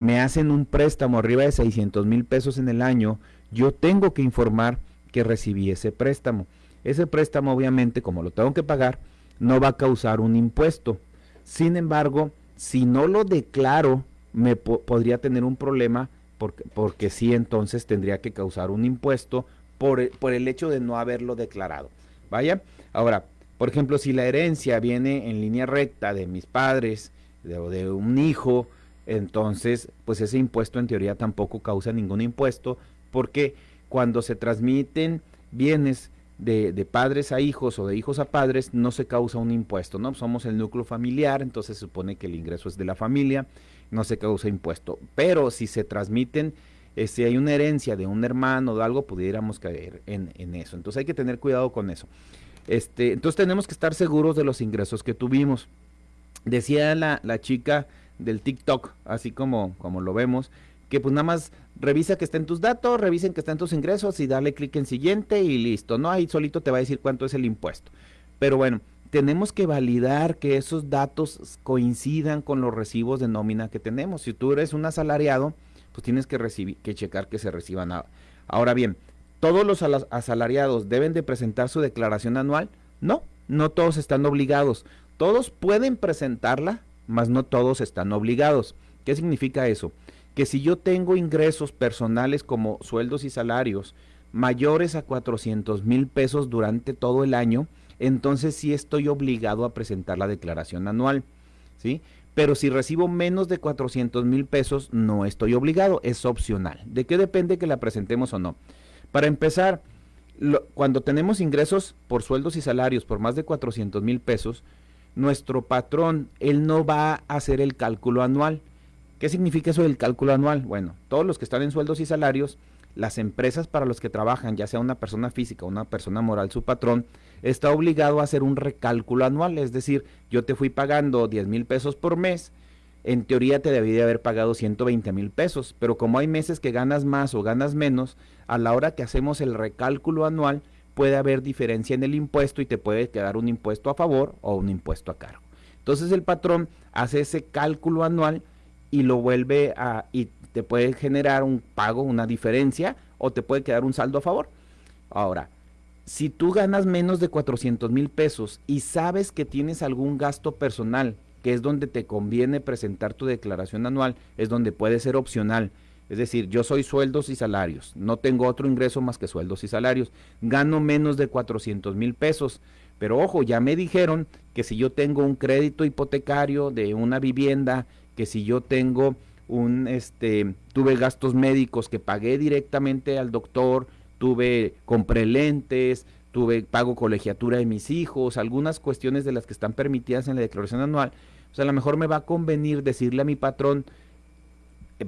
me hacen un préstamo arriba de 600 mil pesos en el año, yo tengo que informar que recibí ese préstamo. Ese préstamo obviamente, como lo tengo que pagar, no va a causar un impuesto. Sin embargo, si no lo declaro, me podría tener un problema porque, porque sí entonces tendría que causar un impuesto por, el hecho de no haberlo declarado. Vaya, ahora, por ejemplo, si la herencia viene en línea recta de mis padres o de, de un hijo, entonces, pues ese impuesto en teoría tampoco causa ningún impuesto, porque cuando se transmiten bienes de, de, padres a hijos o de hijos a padres, no se causa un impuesto, ¿no? Somos el núcleo familiar, entonces se supone que el ingreso es de la familia, no se causa impuesto. Pero si se transmiten, eh, si hay una herencia de un hermano o de algo, pudiéramos caer en, en, eso. Entonces hay que tener cuidado con eso. Este, entonces tenemos que estar seguros de los ingresos que tuvimos. Decía la, la chica del TikTok, así como, como lo vemos, que pues nada más revisa que estén tus datos, revisen que estén tus ingresos y dale clic en siguiente y listo, ¿no? Ahí solito te va a decir cuánto es el impuesto. Pero bueno, tenemos que validar que esos datos coincidan con los recibos de nómina que tenemos. Si tú eres un asalariado, pues tienes que, recibir, que checar que se reciban. Ahora bien, ¿todos los asalariados deben de presentar su declaración anual? No, no todos están obligados. Todos pueden presentarla, mas no todos están obligados. ¿Qué significa eso? Que si yo tengo ingresos personales como sueldos y salarios mayores a 400 mil pesos durante todo el año, entonces sí estoy obligado a presentar la declaración anual, ¿sí? Pero si recibo menos de 400 mil pesos, no estoy obligado, es opcional. ¿De qué depende que la presentemos o no? Para empezar, cuando tenemos ingresos por sueldos y salarios por más de 400 mil pesos, nuestro patrón, él no va a hacer el cálculo anual. ¿Qué significa eso del cálculo anual? Bueno, todos los que están en sueldos y salarios, las empresas para los que trabajan, ya sea una persona física o una persona moral, su patrón, está obligado a hacer un recálculo anual. Es decir, yo te fui pagando 10 mil pesos por mes, en teoría te debí de haber pagado 120 mil pesos, pero como hay meses que ganas más o ganas menos, a la hora que hacemos el recálculo anual, puede haber diferencia en el impuesto y te puede quedar un impuesto a favor o un impuesto a cargo. Entonces el patrón hace ese cálculo anual y lo vuelve a y te puede generar un pago, una diferencia o te puede quedar un saldo a favor. Ahora, si tú ganas menos de 400 mil pesos y sabes que tienes algún gasto personal, que es donde te conviene presentar tu declaración anual, es donde puede ser opcional es decir, yo soy sueldos y salarios, no tengo otro ingreso más que sueldos y salarios, gano menos de 400 mil pesos, pero ojo, ya me dijeron que si yo tengo un crédito hipotecario de una vivienda, que si yo tengo un, este, tuve gastos médicos que pagué directamente al doctor, tuve, compré lentes, tuve, pago colegiatura de mis hijos, algunas cuestiones de las que están permitidas en la declaración anual, o sea, a lo mejor me va a convenir decirle a mi patrón,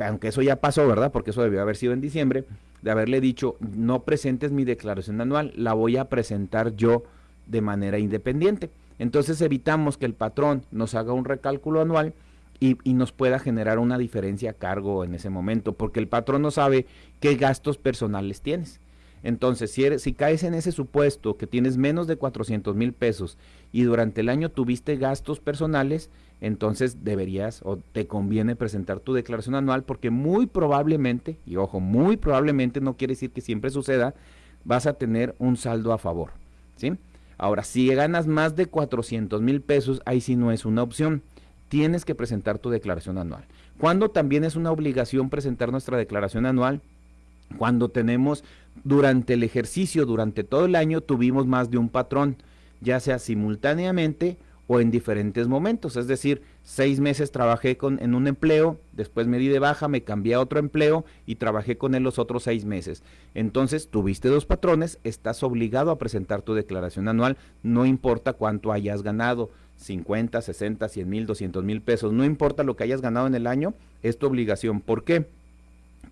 aunque eso ya pasó, ¿verdad? Porque eso debió haber sido en diciembre, de haberle dicho, no presentes mi declaración anual, la voy a presentar yo de manera independiente. Entonces evitamos que el patrón nos haga un recálculo anual y, nos pueda generar una diferencia a cargo en ese momento, porque el patrón no sabe qué gastos personales tienes. Entonces, si, si caes en ese supuesto que tienes menos de 400 mil pesos y durante el año tuviste gastos personales, entonces deberías o te conviene presentar tu declaración anual porque muy probablemente, y ojo, muy probablemente no quiere decir que siempre suceda, vas a tener un saldo a favor. ¿sí? Ahora, si ganas más de 400 mil pesos, ahí sí no es una opción. Tienes que presentar tu declaración anual. Cuando también es una obligación presentar nuestra declaración anual? Cuando tenemos durante el ejercicio, durante todo el año, tuvimos más de un patrón, ya sea simultáneamente o en diferentes momentos. Es decir, seis meses trabajé con, en un empleo, después me di de baja, me cambié a otro empleo y trabajé con él los otros seis meses. Entonces, tuviste dos patrones, estás obligado a presentar tu declaración anual, no importa cuánto hayas ganado. 50, 60, 100 mil, 200 mil pesos, no importa lo que hayas ganado en el año, es tu obligación. ¿Por qué?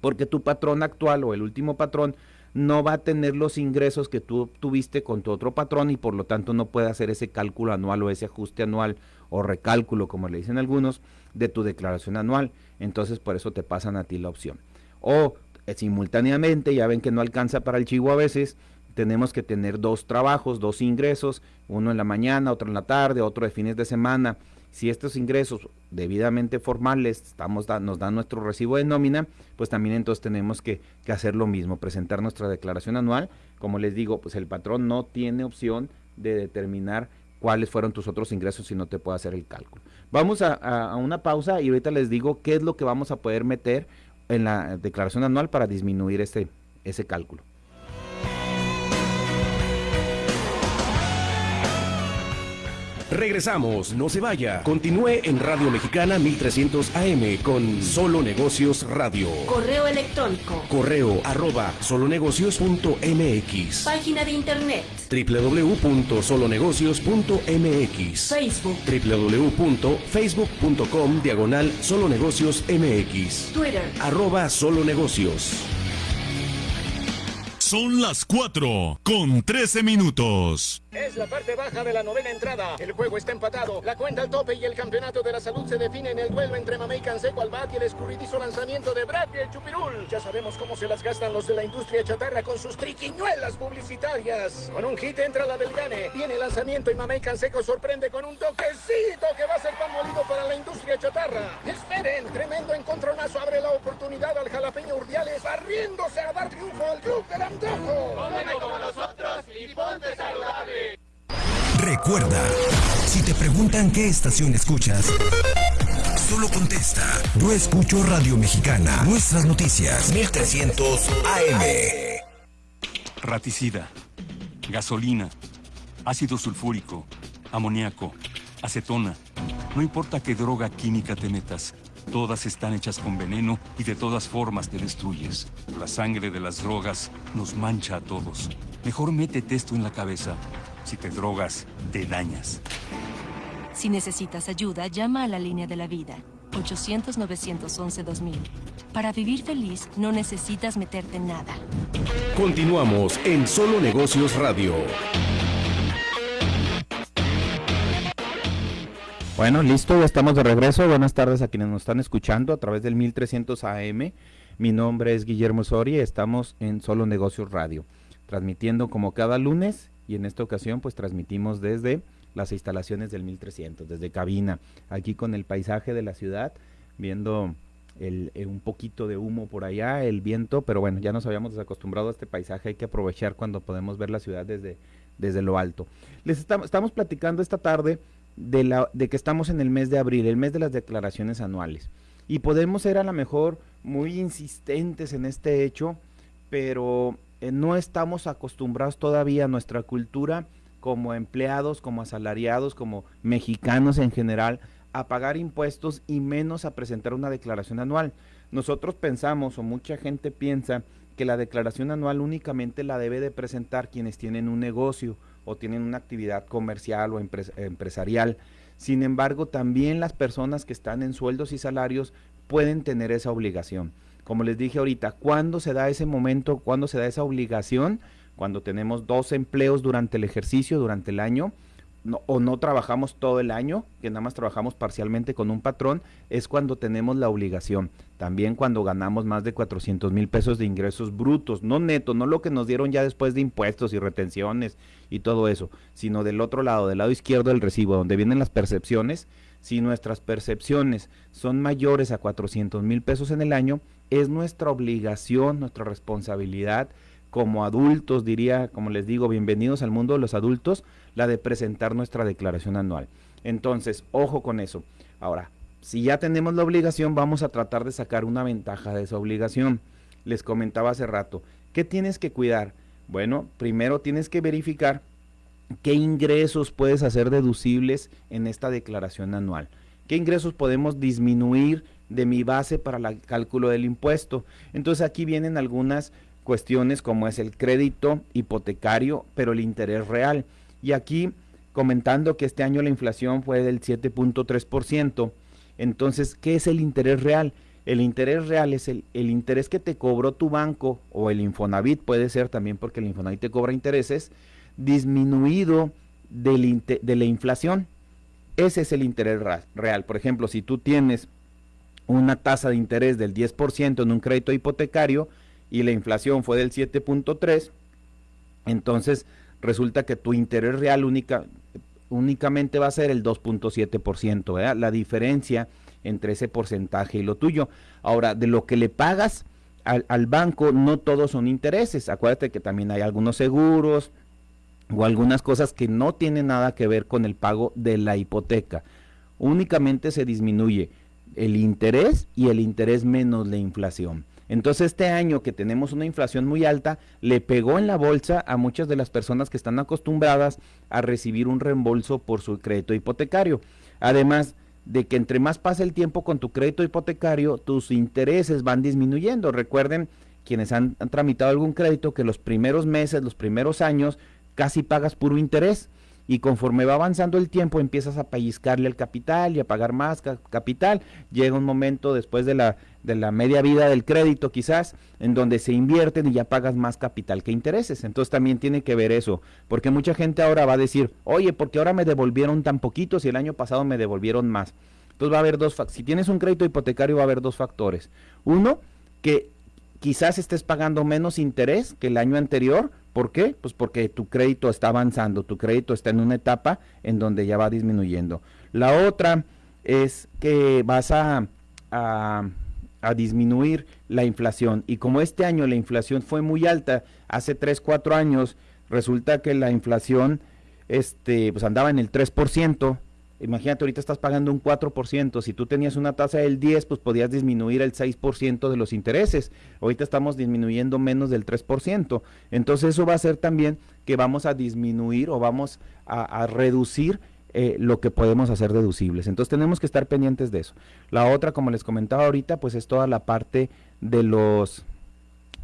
Porque tu patrón actual o el último patrón no va a tener los ingresos que tú tuviste con tu otro patrón y por lo tanto no puede hacer ese cálculo anual o ese ajuste anual o recálculo, como le dicen algunos, de tu declaración anual. Entonces por eso te pasan a ti la opción. O eh, simultáneamente, ya ven que no alcanza para el chivo a veces, tenemos que tener dos trabajos, dos ingresos, uno en la mañana, otro en la tarde, otro de fines de semana. Si estos ingresos debidamente formales estamos nos dan nuestro recibo de nómina, pues también entonces tenemos que, hacer lo mismo, presentar nuestra declaración anual. Como les digo, pues el patrón no tiene opción de determinar cuáles fueron tus otros ingresos si no te puede hacer el cálculo. Vamos a, una pausa y ahorita les digo qué es lo que vamos a poder meter en la declaración anual para disminuir ese, ese cálculo. Regresamos, no se vaya. Continúe en Radio Mexicana 1300 AM con Solo Negocios Radio. Correo electrónico. Correo arroba solonegocios.mx. Página de internet. www.solonegocios.mx. Facebook. www.facebook.com diagonal solonegocios MX. Twitter. Arroba solonegocios. Son las 4 con 13 minutos. Es la parte baja de la novena entrada. El juego está empatado. La cuenta al tope y el campeonato de la salud se define en el duelo entre Mamey Canseco al bat y el escurridizo lanzamiento de Brad y el Chupirul. Ya sabemos cómo se las gastan los de la industria chatarra con sus triquiñuelas publicitarias. Con un hit entra la del Gane. Viene el lanzamiento y Mamey Canseco sorprende con un toquecito que va a ser pan molido para la industria chatarra. Esperen, tremendo encontronazo abre la oportunidad al jalapeño Urdiales barriéndose a dar triunfo al club como nosotros y ponte saludable. Recuerda, si te preguntan qué estación escuchas, solo contesta, yo escucho Radio Mexicana, nuestras noticias, 1300 AM. Raticida, gasolina, ácido sulfúrico, amoníaco, acetona. No importa qué droga química te metas, todas están hechas con veneno y de todas formas te destruyes. La sangre de las drogas nos mancha a todos. Mejor métete esto en la cabeza. Si te drogas, te dañas. Si necesitas ayuda, llama a la línea de la vida. 800-911-2000. Para vivir feliz, no necesitas meterte en nada. Continuamos en Solo Negocios Radio. Bueno, listo, ya estamos de regreso. Buenas tardes a quienes nos están escuchando a través del 1300 AM. Mi nombre es Guillermo Soria estamos en Solo Negocios Radio, transmitiendo como cada lunes y en esta ocasión pues transmitimos desde las instalaciones del 1300, desde cabina, aquí con el paisaje de la ciudad, viendo el, eh, un poquito de humo por allá, el viento, pero bueno, ya nos habíamos desacostumbrado a este paisaje, hay que aprovechar cuando podemos ver la ciudad desde, desde lo alto. Les estamos platicando esta tarde de, la, de que estamos en el mes de abril, el mes de las declaraciones anuales, y podemos ser a lo mejor muy insistentes en este hecho, pero eh, no estamos acostumbrados todavía a nuestra cultura como empleados, como asalariados, como mexicanos en general, a pagar impuestos y menos a presentar una declaración anual. Nosotros pensamos o mucha gente piensa que la declaración anual únicamente la debe de presentar quienes tienen un negocio o tienen una actividad comercial o empresarial. Sin embargo, también las personas que están en sueldos y salarios pueden tener esa obligación como les dije ahorita, ¿cuándo se da ese momento, cuándo se da esa obligación? Cuando tenemos dos empleos durante el ejercicio, durante el año, o no trabajamos todo el año, que nada más trabajamos parcialmente con un patrón, es cuando tenemos la obligación. También cuando ganamos más de 400 mil pesos de ingresos brutos, no netos, no lo que nos dieron ya después de impuestos y retenciones y todo eso, sino del otro lado, del lado izquierdo del recibo, donde vienen las percepciones. Si nuestras percepciones son mayores a 400 mil pesos en el año, es nuestra obligación, nuestra responsabilidad como adultos, diría, como les digo, bienvenidos al mundo de los adultos, la de presentar nuestra declaración anual. Entonces, ojo con eso. Ahora, si ya tenemos la obligación, vamos a tratar de sacar una ventaja de esa obligación. Les comentaba hace rato, ¿qué tienes que cuidar? Bueno, primero tienes que verificar qué ingresos puedes hacer deducibles en esta declaración anual. ¿Qué ingresos podemos disminuir de mi base para el cálculo del impuesto. Entonces aquí vienen algunas cuestiones como es el crédito hipotecario, pero el interés real. Y aquí comentando que este año la inflación fue del 7.3%. Entonces, ¿qué es el interés real? El interés real es el, el, interés que te cobró tu banco o el Infonavit, puede ser también porque el Infonavit te cobra intereses, disminuido de la inflación. Ese es el interés real. Por ejemplo, si tú tienes una tasa de interés del 10% en un crédito hipotecario y la inflación fue del 7.3, entonces resulta que tu interés real única únicamente va a ser el 2.7%, ¿verdad? La diferencia entre ese porcentaje y lo tuyo. Ahora, de lo que le pagas al, al banco, no todos son intereses. Acuérdate que también hay algunos seguros o algunas cosas que no tienen nada que ver con el pago de la hipoteca. Únicamente se disminuye el interés y el interés menos la inflación. Entonces este año que tenemos una inflación muy alta, le pegó en la bolsa a muchas de las personas que están acostumbradas a recibir un reembolso por su crédito hipotecario. Además de que entre más pasa el tiempo con tu crédito hipotecario, tus intereses van disminuyendo. Recuerden quienes han, han tramitado algún crédito que los primeros meses, los primeros años, casi pagas puro interés y conforme va avanzando el tiempo empiezas a pellizcarle el capital y a pagar más capital. Llega un momento después de la, de la media vida del crédito quizás en donde se invierten y ya pagas más capital que intereses. Entonces también tiene que ver eso, porque mucha gente ahora va a decir, oye, porque ahora me devolvieron tan poquito si el año pasado me devolvieron más. Entonces va a haber dos, si tienes un crédito hipotecario va a haber dos factores. Uno, que quizás estés pagando menos interés que el año anterior. ¿Por qué? Pues porque tu crédito está avanzando, tu crédito está en una etapa en donde ya va disminuyendo. La otra es que vas a, a, disminuir la inflación. Y como este año la inflación fue muy alta, hace 3, 4 años, resulta que la inflación este, pues andaba en el 3%, Imagínate, ahorita estás pagando un 4%, si tú tenías una tasa del 10, pues podías disminuir el 6% de los intereses. Ahorita estamos disminuyendo menos del 3%. Entonces eso va a hacer también que vamos a disminuir o vamos a, a reducir eh, lo que podemos hacer deducibles. Entonces tenemos que estar pendientes de eso. La otra, como les comentaba ahorita, pues es toda la parte de los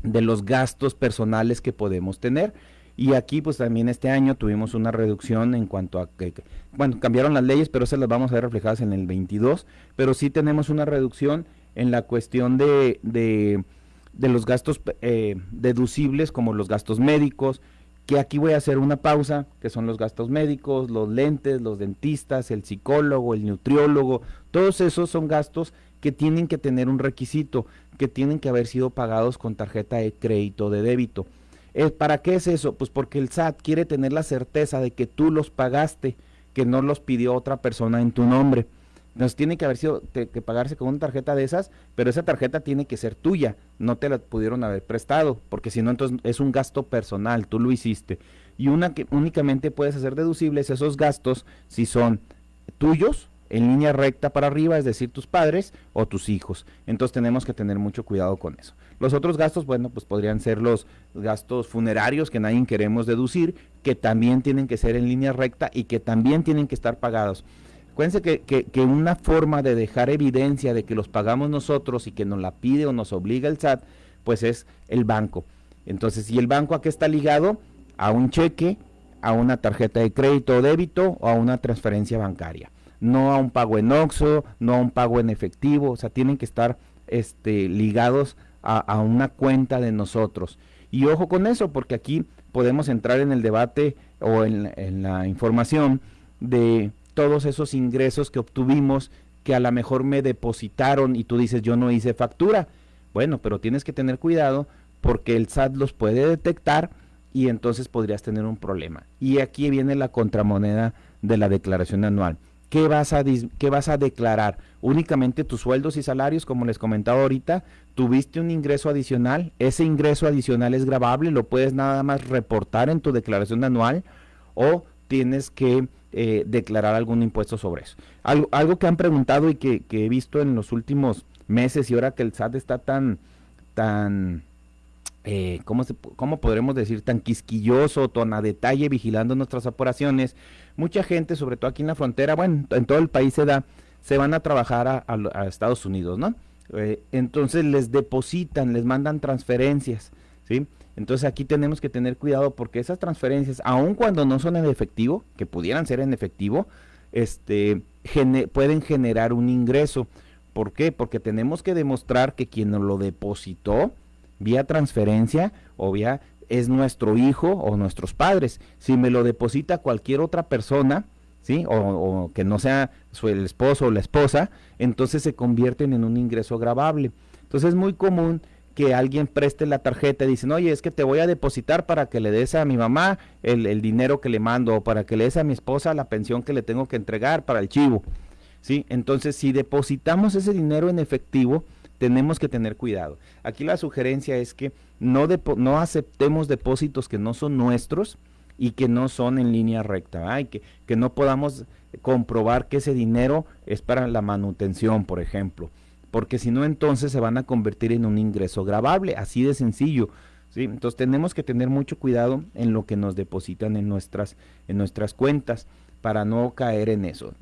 de los gastos personales que podemos tener. Y aquí pues también este año tuvimos una reducción en cuanto a que, bueno, cambiaron las leyes, pero esas las vamos a ver reflejadas en el 22, pero sí tenemos una reducción en la cuestión de, de, de los gastos eh, deducibles como los gastos médicos, que aquí voy a hacer una pausa, que son los gastos médicos, los lentes, los dentistas, el psicólogo, el nutriólogo, todos esos son gastos que tienen que tener un requisito, que tienen que haber sido pagados con tarjeta de crédito de débito. Eh, ¿Para qué es eso? Pues porque el SAT quiere tener la certeza de que tú los pagaste, que no los pidió otra persona en tu nombre. Entonces tiene que haber sido, que pagarse con una tarjeta de esas, pero esa tarjeta tiene que ser tuya, no te la pudieron haber prestado, porque si no, entonces es un gasto personal, tú lo hiciste. Y una que únicamente puedes hacer deducibles esos gastos si son tuyos, en línea recta para arriba, es decir, tus padres o tus hijos. Entonces tenemos que tener mucho cuidado con eso. Los otros gastos, bueno, pues podrían ser los gastos funerarios que nadie queremos deducir, que también tienen que ser en línea recta y que también tienen que estar pagados. Acuérdense que, una forma de dejar evidencia de que los pagamos nosotros y que nos la pide o nos obliga el SAT, pues es el banco. Entonces, si el banco a qué está ligado? A un cheque, a una tarjeta de crédito o débito o a una transferencia bancaria no a un pago en OXO, no a un pago en efectivo, o sea, tienen que estar este, ligados a, una cuenta de nosotros. Y ojo con eso, porque aquí podemos entrar en el debate o en, en la información de todos esos ingresos que obtuvimos que a lo mejor me depositaron y tú dices yo no hice factura. Bueno, pero tienes que tener cuidado porque el SAT los puede detectar y entonces podrías tener un problema. Y aquí viene la contramoneda de la declaración anual. ¿Qué vas, a, ¿Qué vas a declarar? Únicamente tus sueldos y salarios, como les comentaba ahorita, tuviste un ingreso adicional, ese ingreso adicional es grabable, lo puedes nada más reportar en tu declaración anual o tienes que eh, declarar algún impuesto sobre eso. Algo, algo que han preguntado y que, he visto en los últimos meses y ahora que el SAT está tan, tan, eh, ¿cómo, se, ¿cómo podremos decir? Tan quisquilloso, tan a detalle vigilando nuestras operaciones, mucha gente, sobre todo aquí en la frontera, bueno, en todo el país se da, se van a trabajar a, Estados Unidos, ¿no? Eh, entonces les depositan, les mandan transferencias, ¿sí? Entonces aquí tenemos que tener cuidado porque esas transferencias, aun cuando no son en efectivo, que pudieran ser en efectivo, este, pueden generar un ingreso. ¿Por qué? Porque tenemos que demostrar que quien lo depositó vía transferencia o vía es nuestro hijo o nuestros padres. Si me lo deposita cualquier otra persona, ¿sí? O, o, que no sea su, el esposo o la esposa, entonces se convierten en un ingreso grabable. Entonces es muy común que alguien preste la tarjeta y dicen, oye, es que te voy a depositar para que le des a mi mamá el, el dinero que le mando o para que le des a mi esposa la pensión que le tengo que entregar para el chivo. ¿Sí? Entonces, si depositamos ese dinero en efectivo, tenemos que tener cuidado. Aquí la sugerencia es que no, no aceptemos depósitos que no son nuestros y que no son en línea recta, que, que no podamos comprobar que ese dinero es para la manutención, por ejemplo porque si no entonces se van a convertir en un ingreso grabable, así de sencillo. ¿sí? Entonces tenemos que tener mucho cuidado en lo que nos depositan en nuestras, en nuestras cuentas para no caer en eso.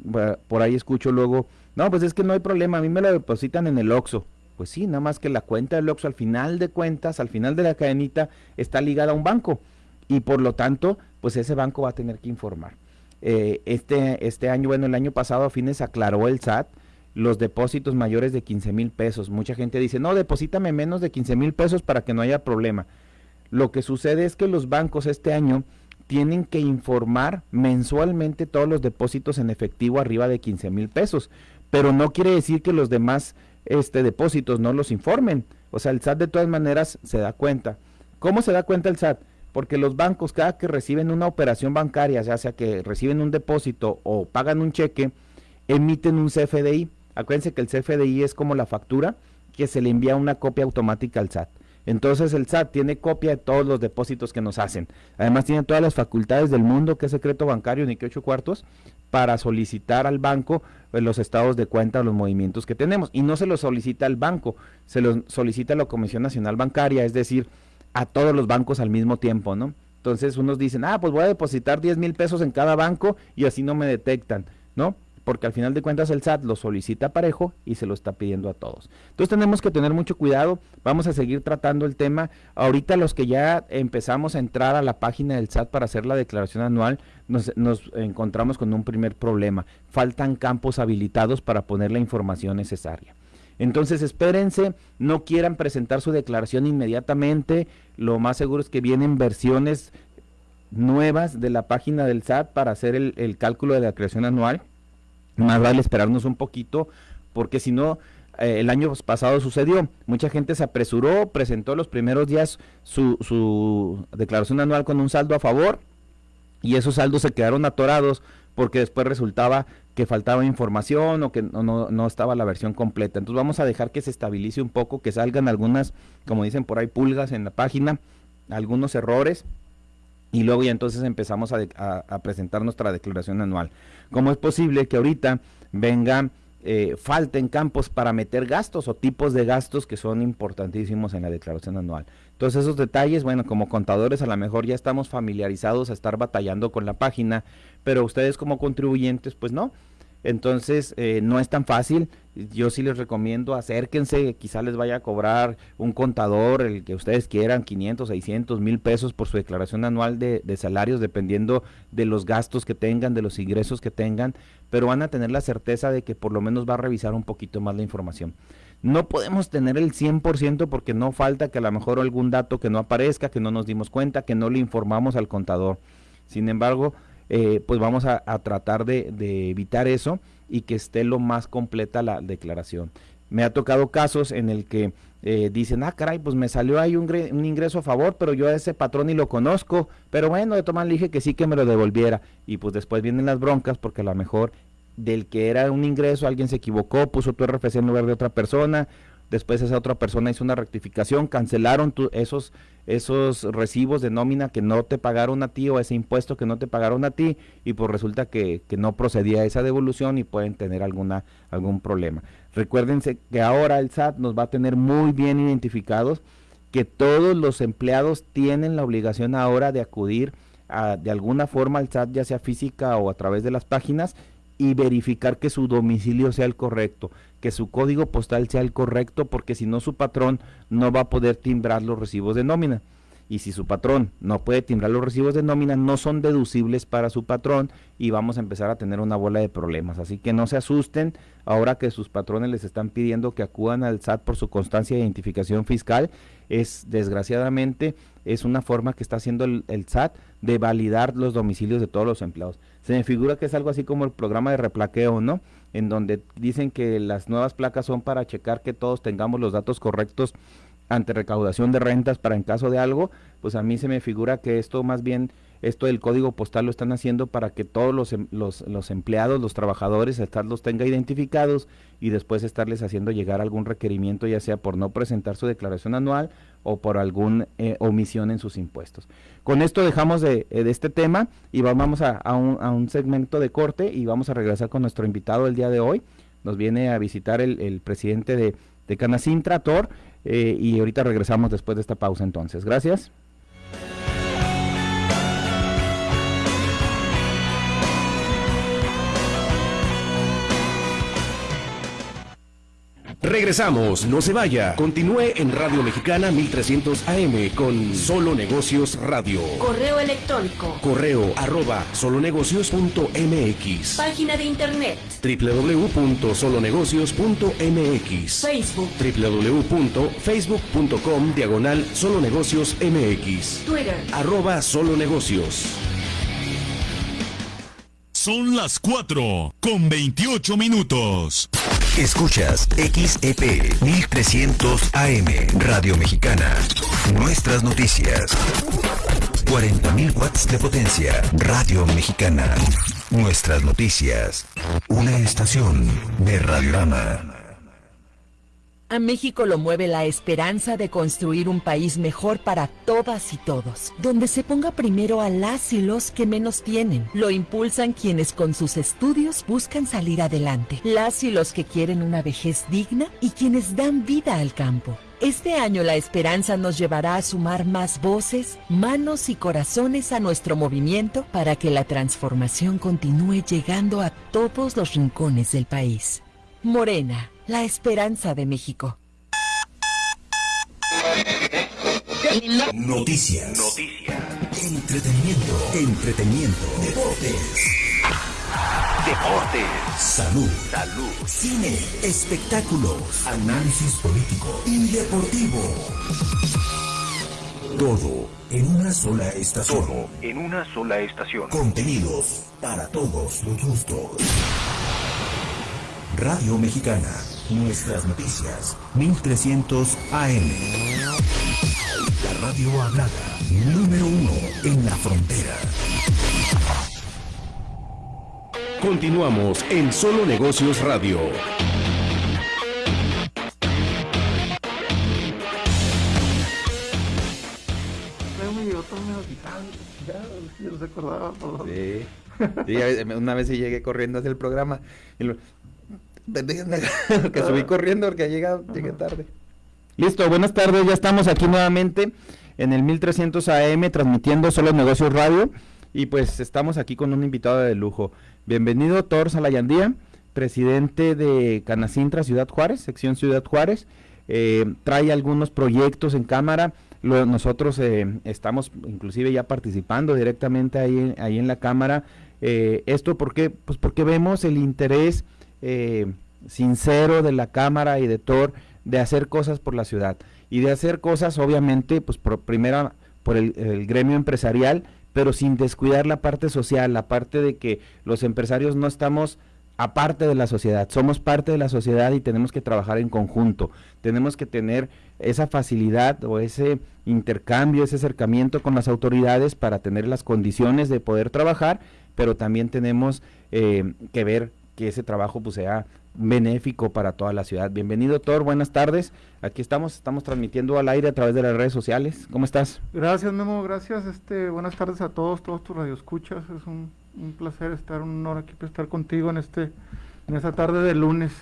Por ahí escucho luego, no, pues es que no hay problema, a mí me lo depositan en el OXO. Pues sí, nada más que la cuenta del OXO al final de cuentas, al final de la cadenita, está ligada a un banco y por lo tanto, pues ese banco va a tener que informar. Eh, este, este año, bueno, el año pasado a fines aclaró el SAT los depósitos mayores de 15 mil pesos. Mucha gente dice, no, deposítame menos de 15 mil pesos para que no haya problema. Lo que sucede es que los bancos este año tienen que informar mensualmente todos los depósitos en efectivo arriba de 15 mil pesos, pero no quiere decir que los demás este, depósitos no los informen. O sea, el SAT de todas maneras se da cuenta. ¿Cómo se da cuenta el SAT? Porque los bancos cada que reciben una operación bancaria, ya sea que reciben un depósito o pagan un cheque, emiten un CFDI. Acuérdense que el CFDI es como la factura que se le envía una copia automática al SAT. Entonces el SAT tiene copia de todos los depósitos que nos hacen. Además tiene todas las facultades del mundo, que es secreto bancario, ni que ocho cuartos, para solicitar al banco pues, los estados de cuenta, los movimientos que tenemos. Y no se los solicita al banco, se los solicita a la Comisión Nacional Bancaria, es decir, a todos los bancos al mismo tiempo, ¿no? Entonces unos dicen, ah, pues voy a depositar 10 mil pesos en cada banco y así no me detectan, ¿no? Porque al final de cuentas el SAT lo solicita parejo y se lo está pidiendo a todos. Entonces tenemos que tener mucho cuidado, vamos a seguir tratando el tema. Ahorita los que ya empezamos a entrar a la página del SAT para hacer la declaración anual, nos, encontramos con un primer problema. Faltan campos habilitados para poner la información necesaria. Entonces espérense, no quieran presentar su declaración inmediatamente, lo más seguro es que vienen versiones nuevas de la página del SAT para hacer el, el cálculo de la declaración anual más vale esperarnos un poquito, porque si no, eh, el año pasado sucedió. Mucha gente se apresuró, presentó los primeros días su, su declaración anual con un saldo a favor y esos saldos se quedaron atorados porque después resultaba que faltaba información o que no, no, no, estaba la versión completa. Entonces vamos a dejar que se estabilice un poco, que salgan algunas, como dicen por ahí, pulgas en la página, algunos errores y luego ya entonces empezamos a, presentar nuestra declaración anual. ¿Cómo es posible que ahorita vengan, eh, falten campos para meter gastos o tipos de gastos que son importantísimos en la declaración anual? Entonces esos detalles, bueno, como contadores a lo mejor ya estamos familiarizados a estar batallando con la página, pero ustedes como contribuyentes, pues no. Entonces, eh, no es tan fácil. Yo sí les recomiendo, acérquense, quizá les vaya a cobrar un contador, el que ustedes quieran, 500, 600, mil pesos por su declaración anual de, de, salarios, dependiendo de los gastos que tengan, de los ingresos que tengan, pero van a tener la certeza de que por lo menos va a revisar un poquito más la información. No podemos tener el 100% porque no falta que a lo mejor algún dato que no aparezca, que no nos dimos cuenta, que no le informamos al contador. Sin embargo, eh, pues vamos a, tratar de, evitar eso y que esté lo más completa la declaración. Me ha tocado casos en el que eh, dicen, ah, caray, pues me salió ahí un, ingreso a favor, pero yo a ese patrón ni lo conozco, pero bueno, de tomar le dije que sí que me lo devolviera. Y pues después vienen las broncas porque a lo mejor del que era un ingreso alguien se equivocó, puso tu RFC en lugar de otra persona, después esa otra persona hizo una rectificación, cancelaron esos, esos recibos de nómina que no te pagaron a ti o ese impuesto que no te pagaron a ti y pues resulta que, que no procedía esa devolución y pueden tener alguna, algún problema. Recuérdense que ahora el SAT nos va a tener muy bien identificados que todos los empleados tienen la obligación ahora de acudir a, de alguna forma al SAT, ya sea física o a través de las páginas, y verificar que su domicilio sea el correcto, que su código postal sea el correcto, porque si no su patrón no va a poder timbrar los recibos de nómina. Y si su patrón no puede timbrar los recibos de nómina, no son deducibles para su patrón y vamos a empezar a tener una bola de problemas. Así que no se asusten ahora que sus patrones les están pidiendo que acudan al SAT por su constancia de identificación fiscal. Es desgraciadamente es una forma que está haciendo el, el SAT de validar los domicilios de todos los empleados. Se me figura que es algo así como el programa de replaqueo, ¿no? En donde dicen que las nuevas placas son para checar que todos tengamos los datos correctos ante recaudación de rentas para en caso de algo, pues a mí se me figura que esto más bien, esto del código postal lo están haciendo para que todos los, em, los, los empleados, los trabajadores, los tenga identificados y después estarles haciendo llegar algún requerimiento, ya sea por no presentar su declaración anual o por alguna eh, omisión en sus impuestos. Con esto dejamos de, eh, de este tema y vamos a, a, un, a, un, segmento de corte y vamos a regresar con nuestro invitado el día de hoy. Nos viene a visitar el, el presidente de, de Canacintra, Tor, eh, y ahorita regresamos después de esta pausa entonces. Gracias. Regresamos, no se vaya. Continúe en Radio Mexicana 1300 AM con Solo Negocios Radio. Correo electrónico. Correo arroba solonegocios.mx. Página de internet. www.solonegocios.mx. Facebook. www.facebook.com diagonal solonegocios MX. Twitter. Arroba solonegocios. Son las 4 con 28 minutos. Escuchas XEP 1300 AM Radio Mexicana. Nuestras noticias. 40.000 watts de potencia. Radio Mexicana. Nuestras noticias. Una estación de Radiorama. A México lo mueve la esperanza de construir un país mejor para todas y todos, donde se ponga primero a las y los que menos tienen. Lo impulsan quienes con sus estudios buscan salir adelante, las y los que quieren una vejez digna y quienes dan vida al campo. Este año la esperanza nos llevará a sumar más voces, manos y corazones a nuestro movimiento para que la transformación continúe llegando a todos los rincones del país. Morena, la esperanza de México. Noticias. Noticias. Entretenimiento. Entretenimiento. Deportes. Deportes. Salud. Salud. Cine. Espectáculos. Análisis político y deportivo. Todo en una sola estación. Todo en una sola estación. Contenidos para todos los gustos. Radio Mexicana. Nuestras noticias. 1300 AM. La radio hablada. Número uno en la frontera. Continuamos en Solo Negocios Radio. Yo no se acordaba. Sí. sí. una vez sí llegué corriendo hacia el programa. Y lo, que subí corriendo porque llegado, llegué tarde. Listo, buenas tardes, ya estamos aquí nuevamente en el 1300 AM transmitiendo Solo Negocios Radio y pues estamos aquí con un invitado de lujo. Bienvenido Thor Salayandía, presidente de Canacintra Ciudad Juárez, sección Ciudad Juárez. Eh, trae algunos proyectos en cámara. Lo, nosotros eh, estamos inclusive ya participando directamente ahí, ahí en la cámara. Eh, esto porque, pues porque vemos el interés eh, sincero de la Cámara y de Thor de hacer cosas por la ciudad. Y de hacer cosas obviamente pues por por el, el, gremio empresarial pero sin descuidar la parte social la parte de que los empresarios no estamos aparte de la sociedad. Somos parte de la sociedad y tenemos que trabajar en conjunto. Tenemos que tener esa facilidad o ese intercambio ese acercamiento con las autoridades para tener las condiciones de poder trabajar pero también tenemos eh, que ver que ese trabajo pues sea benéfico para toda la ciudad. Bienvenido Thor, buenas tardes. Aquí estamos, estamos transmitiendo al aire a través de las redes sociales. ¿Cómo estás? Gracias Memo, gracias. Este, buenas tardes a todos, todos tus radioescuchas. Es un, un placer estar, un honor aquí estar contigo en este, en esta tarde de lunes.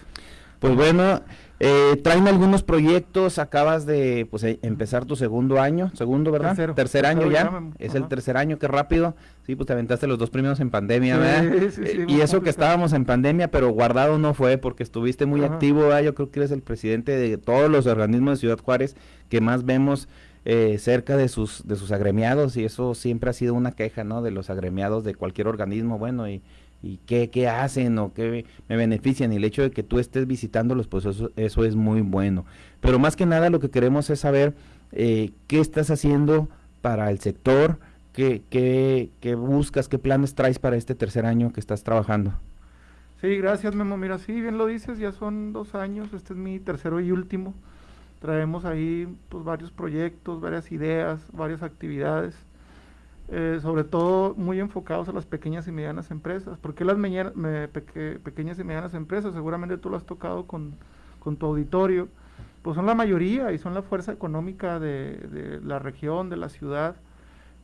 Pues bueno, eh, traen algunos proyectos, acabas de pues, eh, empezar tu segundo año, segundo, ¿verdad? Tercero, tercer año tercero ya, es ajá. el tercer año, qué rápido. Sí, pues te aventaste los dos primeros en pandemia, Sí, ¿verdad? sí, sí, Eh, y eso que estábamos en pandemia, pero guardado no fue porque estuviste muy Ajá. activo, ¿verdad? Yo creo que eres el presidente de todos los organismos de Ciudad Juárez que más vemos eh, cerca de sus de sus agremiados y eso siempre ha sido una queja, ¿no? De los agremiados de cualquier organismo, bueno, y y qué, qué hacen o qué me benefician y el hecho de que tú estés visitándolos pues eso, eso es muy bueno pero más que nada lo que queremos es saber eh, qué estás haciendo para el sector qué, qué, qué buscas qué planes traes para este tercer año que estás trabajando Sí, gracias Memo. Mira, sí, bien lo dices, ya son dos años, este es mi tercero y último. Traemos ahí pues, varios proyectos, varias ideas, varias actividades, eh, sobre todo muy enfocados a las pequeñas y medianas empresas. ¿Por qué las pequeñas y medianas empresas? Seguramente tú lo has tocado con, tu auditorio. Pues son la mayoría y son la fuerza económica de, la región, de la ciudad.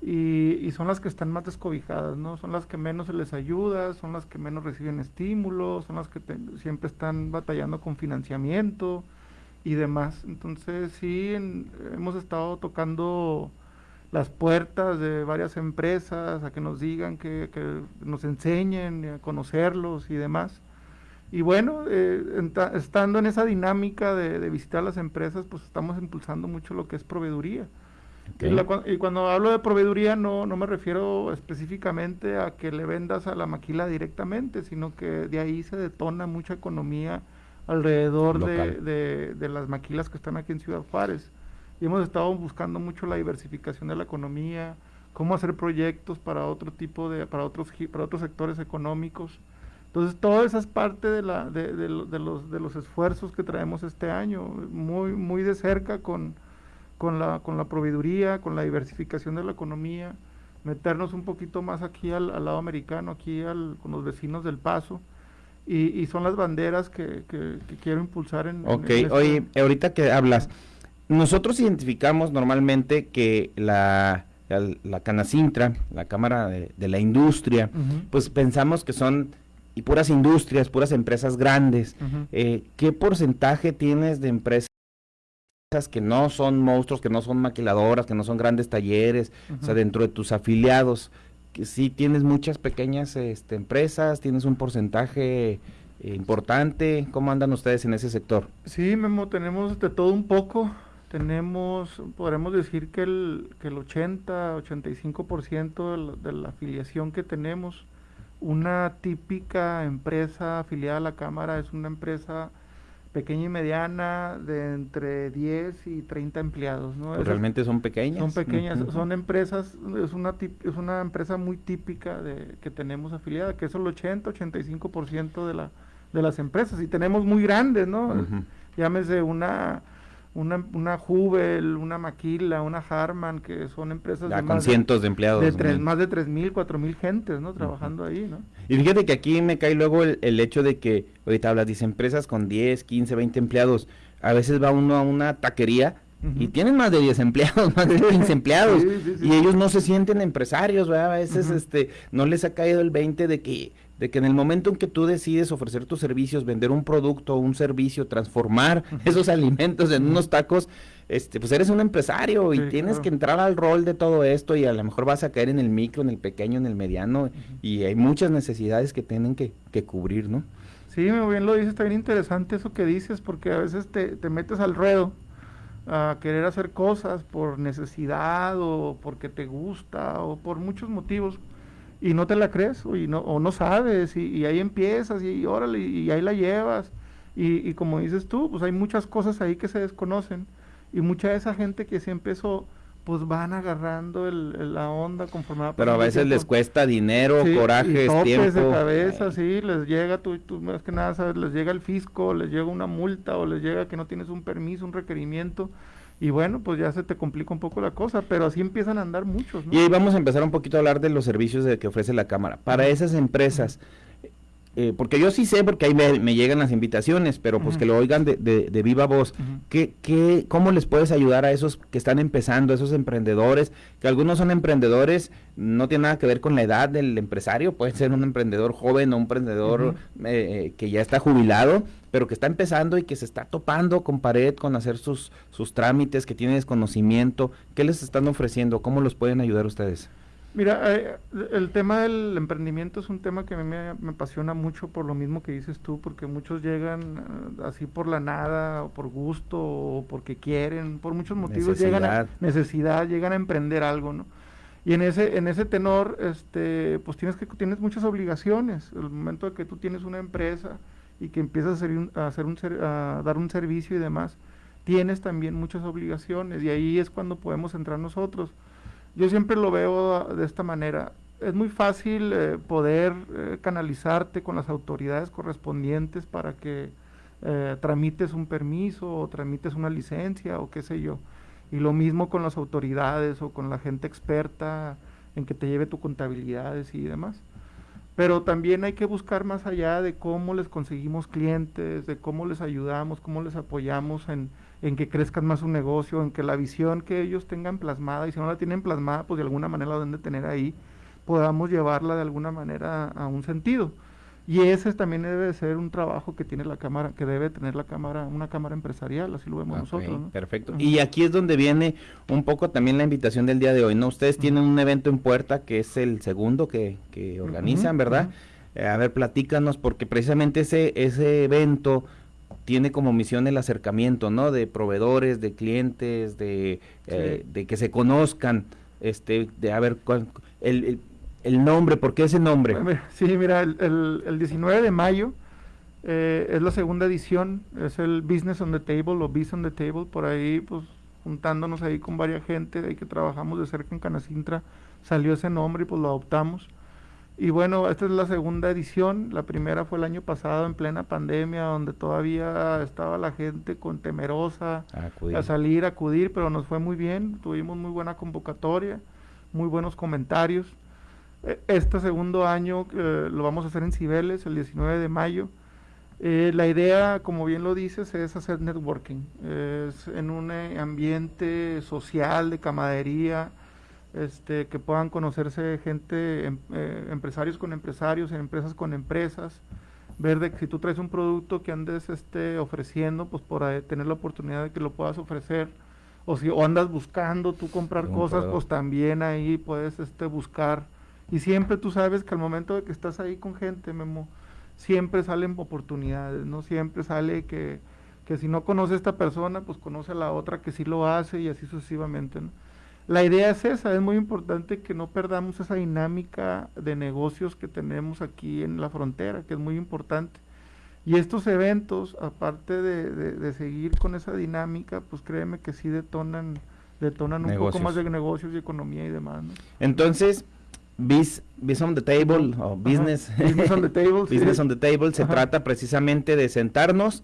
Y, son las que están más descobijadas, ¿no? Son las que menos se les ayuda, son las que menos reciben estímulos, son las que siempre están batallando con financiamiento, y demás. Entonces sí, hemos estado tocando las puertas de varias empresas a que nos digan, que, nos enseñen a conocerlos y demás. Y bueno, eh, estando en esa dinámica de, visitar las empresas, pues estamos impulsando mucho lo que es proveeduría. Y, cuando hablo de proveeduría no, no me refiero específicamente a que le vendas a la maquila directamente, sino que de ahí se detona mucha economía alrededor de, de, las maquilas que están aquí en Ciudad Juárez. Y hemos estado buscando mucho la diversificación de la economía, cómo hacer proyectos para otro tipo de, para otros, para otros sectores económicos. Entonces, todo eso es parte de, la, de, de, los, de los esfuerzos que traemos este año, muy, muy de cerca con, con, la, con la proveeduría, con la diversificación de la economía, meternos un poquito más aquí al, al lado americano, aquí al, con los vecinos del Paso, y, son las banderas que, quiero impulsar en... Ok, este oye, ahorita que hablas, nosotros identificamos normalmente que la, la, Canacintra, la Cámara de, la Industria, pues pensamos que son y puras industrias, puras empresas grandes. Eh, ¿Qué porcentaje tienes de empresas que no son monstruos, que no son maquiladoras, que no son grandes talleres, o sea, dentro de tus afiliados? sí tienes muchas pequeñas este, empresas, tienes un porcentaje eh, importante. ¿Cómo andan ustedes en ese sector? Sí, Memo, tenemos de todo un poco. Tenemos, podremos decir que el, que el 80, 85% de la, de la afiliación que tenemos, una típica empresa afiliada a la Cámara es una empresa pequeña y mediana de entre 10 y 30 empleados. ¿no? Pues realmente son pequeñas. Son pequeñas, son empresas, es una, es una empresa muy típica de, que tenemos afiliada, que es el 80-85% de, la, de las empresas. Y tenemos muy grandes, ¿no? Llámese una una, una Jubel, una Maquila, una Harman, que son empresas de con cientos de, empleados. De tres, más de tres mil, cuatro mil gentes, ¿no? Trabajando ahí, ¿no? Y fíjate que aquí me cae luego el, hecho de que, ahorita hablas, dice empresas con 10, 15, 20 empleados. A veces va uno a una taquería y tienen más de 10 empleados, más de 15 empleados. Y ellos no se sienten empresarios, ¿verdad? A veces este, no les ha caído el 20 de que de que en el momento en que tú decides ofrecer tus servicios, vender un producto, un servicio, transformar esos alimentos en unos tacos, este, pues eres un empresario y tienes que entrar al rol de todo esto y a lo mejor vas a caer en el micro, en el pequeño, en el mediano y hay muchas necesidades que tienen que, cubrir, ¿no? Sí, muy bien lo dices, está bien interesante eso que dices porque a veces te, te metes al ruedo a querer hacer cosas por necesidad o porque te gusta o por muchos motivos y no te la crees o, no, o no sabes y, ahí empiezas y, órale y, ahí la llevas. Y, como dices tú, pues hay muchas cosas ahí que se desconocen y mucha de esa gente que sí empezó pues van agarrando el, la onda conforme Pero a veces les cuesta dinero, coraje, tiempo. de cabeza, sí, les llega, tú, tú más que nada sabes, les llega el fisco, les llega una multa o les llega que no tienes un permiso, un requerimiento y bueno, pues ya se te complica un poco la cosa, pero así empiezan a andar muchos. Y ahí vamos a empezar un poquito a hablar de los servicios de que ofrece la Cámara. Para esas empresas, eh, porque yo sí sé, porque ahí me, llegan las invitaciones, pero pues que lo oigan de, de, viva voz. ¿Qué, qué, ¿Cómo les puedes ayudar a esos que están empezando, a esos emprendedores? Que algunos son emprendedores, no tiene nada que ver con la edad del empresario, puede ser un emprendedor joven o un emprendedor eh, que ya está jubilado, pero que está empezando y que se está topando con pared, con hacer sus, sus trámites, que tiene desconocimiento. ¿Qué les están ofreciendo? ¿Cómo los pueden ayudar ustedes? Mira, eh, el tema del emprendimiento es un tema que a mí me, apasiona mucho por lo mismo que dices tú, porque muchos llegan eh, así por la nada, o por gusto, o porque quieren, por muchos motivos llegan a necesidad, llegan a emprender algo, ¿no? Y en ese, en ese tenor, este, pues tienes que tienes muchas obligaciones. El momento de que tú tienes una empresa y que empiezas a, a, hacer un, a dar un servicio y demás, tienes también muchas obligaciones, y ahí es cuando podemos entrar nosotros yo siempre lo veo de esta manera. Es muy fácil eh, poder eh, canalizarte con las autoridades correspondientes para que eh, tramites un permiso o tramites una licencia o qué sé yo. Y lo mismo con las autoridades o con la gente experta en que te lleve tu contabilidades y demás. Pero también hay que buscar más allá de cómo les conseguimos clientes, de cómo les ayudamos, cómo les apoyamos en, en que crezcan más su negocio, en que la visión que ellos tengan plasmada, y si no la tienen plasmada, pues de alguna manera la deben de tener ahí, podamos llevarla de alguna manera a un sentido. Y ese también debe ser un trabajo que tiene la cámara, que debe tener la cámara, una cámara empresarial, así lo vemos nosotros. Perfecto. Y aquí es donde viene un poco también la invitación del día de hoy, ¿no? Ustedes tienen un evento en puerta que es el segundo que, que organizan, ¿verdad? Eh, a ver, platícanos, porque precisamente ese, ese evento tiene como misión el acercamiento, ¿no? De proveedores, de clientes, de, eh, de que se conozcan, este, de a ver, cuál, el el nombre, ¿por qué ese nombre? Sí, mira, el, el, 19 de mayo eh, es la segunda edición, es el Business on the Table o Business on the Table, por ahí pues juntándonos ahí con varias gente, ahí que trabajamos de cerca en Canacintra, salió ese nombre y pues lo adoptamos. Y bueno, esta es la segunda edición, la primera fue el año pasado en plena pandemia, donde todavía estaba la gente con temerosa a salir, a acudir, pero nos fue muy bien, tuvimos muy buena convocatoria, muy buenos comentarios. Este segundo año eh, lo vamos a hacer en Cibeles, el 19 de mayo. Eh, la idea, como bien lo dices, es hacer networking. Es en un eh, ambiente social, de camaradería, este, que puedan conocerse gente, em, empresarios con empresarios, empresas con empresas. Ver de que si tú traes un producto que andes este, ofreciendo, pues por tener la oportunidad de que lo puedas ofrecer. O si o andas buscando tú comprar cosas, pues también ahí puedes este, buscar y siempre tú sabes que al momento de que estás ahí con gente, Memo, siempre salen oportunidades, ¿no? Siempre sale que, que si no conoce a esta persona, pues conoce a la otra que sí lo hace y así sucesivamente, ¿no? La idea es esa, es muy importante que no perdamos esa dinámica de negocios que tenemos aquí en la frontera, que es muy importante. Y estos eventos, aparte de, de, seguir con esa dinámica, pues créeme que sí detonan, detonan un poco más de negocios y economía y demás. ¿no? Entonces, Biz, on the Table o Business, business on the Table, business on the Table se trata precisamente de sentarnos,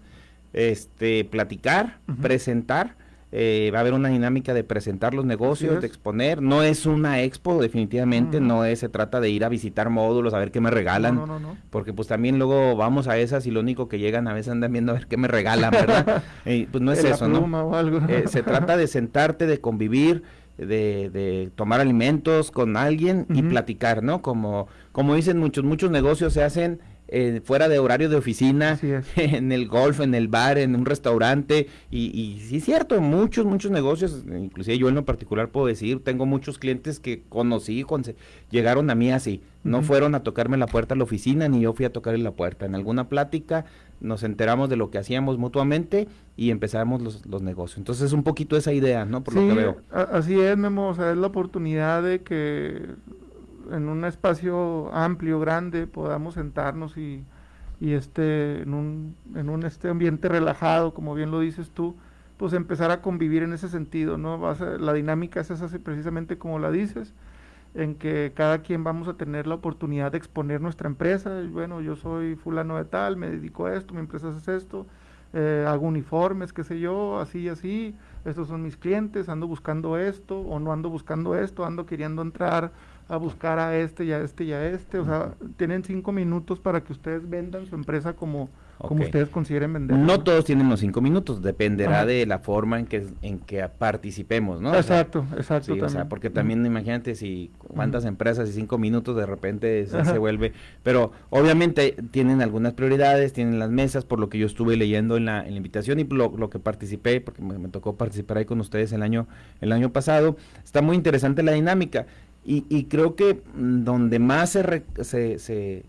este, platicar, presentar. Eh, va a haber una dinámica de presentar los negocios, de exponer. No es una expo, definitivamente, no es, se trata de ir a visitar módulos, a ver qué me regalan. No, no, porque pues también luego vamos a esas y lo único que llegan a veces andan viendo a ver qué me regalan, ¿verdad? pues no es eso, ¿no? Eh, se trata de sentarte, de convivir de, de tomar alimentos con alguien y platicar, ¿no? Como, como dicen muchos, muchos negocios se hacen eh, fuera de horario de oficina, en el golf, en el bar, en un restaurante, y, y sí es cierto, muchos, muchos negocios, inclusive yo en lo particular puedo decir, tengo muchos clientes que conocí, llegaron a mí así, no fueron a tocarme la puerta a la oficina, ni yo fui a tocarle la puerta, en alguna plática nos enteramos de lo que hacíamos mutuamente y empezamos los, los negocios. Entonces es un poquito esa idea, ¿no? Por lo que veo. así es, Memo, o sea, es la oportunidad de que en un espacio amplio, grande, podamos sentarnos y, y este, en un, en un este ambiente relajado, como bien lo dices tú, pues empezar a convivir en ese sentido, ¿no? la dinámica es esa precisamente como la dices, en que cada quien vamos a tener la oportunidad de exponer nuestra empresa. Bueno, yo soy fulano de tal, me dedico a esto, mi empresa es esto, eh, hago uniformes, qué sé yo, así y así, estos son mis clientes, ando buscando esto o no ando buscando esto, ando queriendo entrar a buscar a este y a este y a este. O sea, tienen cinco minutos para que ustedes vendan su empresa como como ustedes consideren vender. No todos tienen los cinco minutos, dependerá de la forma en que en que participemos, ¿no? Exacto, exacto. o sea, porque también imagínate si cuántas empresas y cinco minutos de repente se, vuelve, pero obviamente tienen algunas prioridades, tienen las mesas, por lo que yo estuve leyendo en la, en la invitación y lo, lo que participé, porque me, tocó participar ahí con ustedes el año, el año pasado, está muy interesante la dinámica. Y, y creo que donde más se, se, se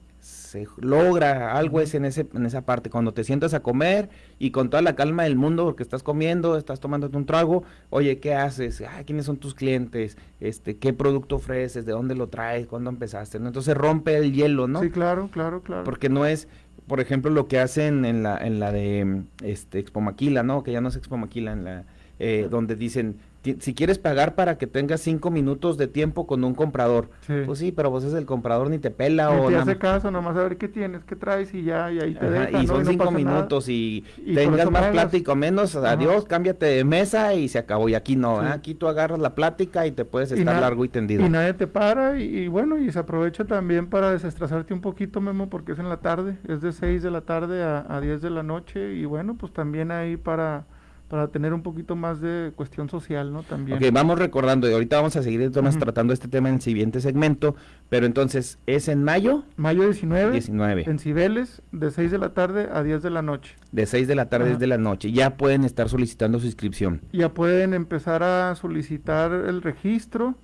se logra algo es en, ese, en esa parte, cuando te sientas a comer y con toda la calma del mundo, porque estás comiendo, estás tomándote un trago, oye, ¿qué haces? Ah, ¿Quiénes son tus clientes? este ¿Qué producto ofreces? ¿De dónde lo traes? ¿Cuándo empezaste? Entonces rompe el hielo, ¿no? Sí, claro, claro, claro. Porque no es, por ejemplo, lo que hacen en la, en la de este, Expo Maquila, ¿no? Que ya no es Expo Maquila, en la eh, donde dicen, si quieres pagar para que tengas cinco minutos de tiempo con un comprador, pues sí, pero vos es el comprador ni te pela ni o te hace caso, nomás a ver qué tienes, qué traes y ya, y ahí te deja, Y son cinco minutos y, tengas más plática o menos, adiós, cámbiate de mesa y se acabó. Y aquí no, aquí tú agarras la plática y te puedes estar largo y tendido. Y nadie te para y, bueno, y se aprovecha también para desestresarte un poquito, Memo, porque es en la tarde, es de 6 de la tarde a, a 10 de la noche y bueno, pues también ahí para para tener un poquito más de cuestión social, ¿no? También. Ok, vamos recordando, y ahorita vamos a seguir entonces tratando este tema en el siguiente segmento, pero entonces, ¿es en mayo? Mayo 19. 19. En Cibeles, de 6 de la tarde a 10 de la noche. De 6 de la tarde a 10 de la noche. Ya pueden estar solicitando su inscripción. Ya pueden empezar a solicitar el registro.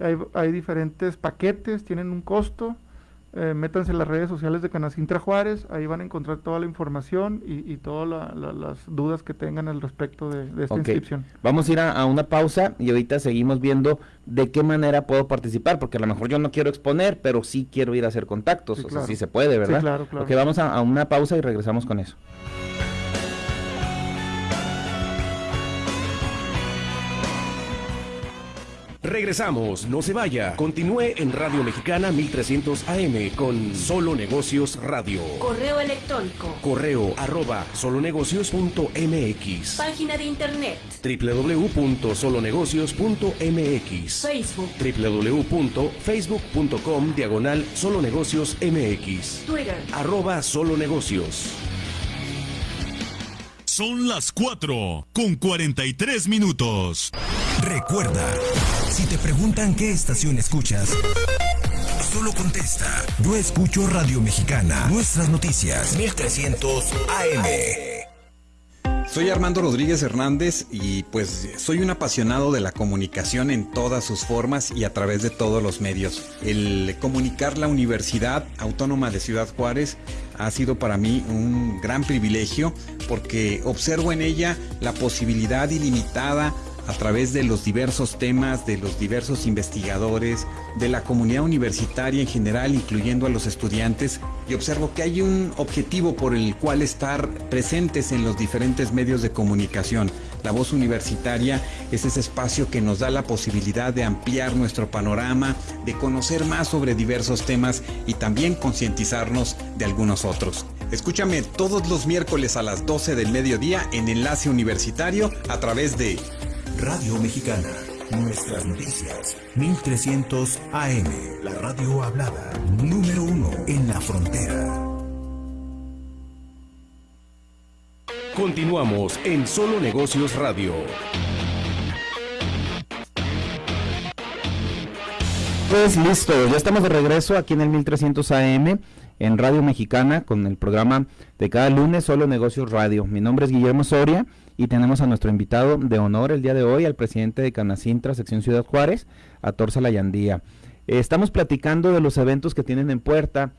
Hay, hay diferentes paquetes, tienen un costo eh, métanse en las redes sociales de Canacintra Juárez, ahí van a encontrar toda la información y, todas las dudas que tengan al respecto de, esta inscripción. Vamos a ir a, una pausa y ahorita seguimos viendo de qué manera puedo participar, porque a lo mejor yo no quiero exponer, pero sí quiero ir a hacer contactos, o sea, sí se puede, ¿verdad? Sí, claro, claro. Ok, vamos a una pausa y regresamos con eso. Regresamos, no se vaya. Continúe en Radio Mexicana 1300 AM con Solo Negocios Radio. Correo electrónico. Correo arroba solonegocios.mx. Página de internet. www.solonegocios.mx. Facebook. www.facebook.com diagonal solonegocios MX. Twitter. Arroba solonegocios. Son las 4 con 43 minutos. Recuerda, si te preguntan qué estación escuchas, solo contesta. Yo escucho Radio Mexicana. Nuestras noticias. 1300 AM. Soy Armando Rodríguez Hernández y pues soy un apasionado de la comunicación en todas sus formas y a través de todos los medios. El comunicar la Universidad Autónoma de Ciudad Juárez ha sido para mí un gran privilegio porque observo en ella la posibilidad ilimitada a través de los diversos temas, de los diversos investigadores, de la comunidad universitaria en general, incluyendo a los estudiantes, y observo que hay un objetivo por el cual estar presentes en los diferentes medios de comunicación. La voz universitaria es ese espacio que nos da la posibilidad de ampliar nuestro panorama, de conocer más sobre diversos temas y también concientizarnos de algunos otros. Escúchame todos los miércoles a las 12 del mediodía en Enlace Universitario a través de Radio Mexicana. Nuestras noticias. 1300 AM. La radio hablada. Número uno en la frontera. Continuamos en Solo Negocios Radio. Pues listo, ya estamos de regreso aquí en el 1300 AM en Radio Mexicana con el programa de cada lunes Solo Negocios Radio. Mi nombre es Guillermo Soria y tenemos a nuestro invitado de honor el día de hoy, al presidente de Canacintra, sección Ciudad Juárez, a Torza Layandía. Estamos platicando de los eventos que tienen en puerta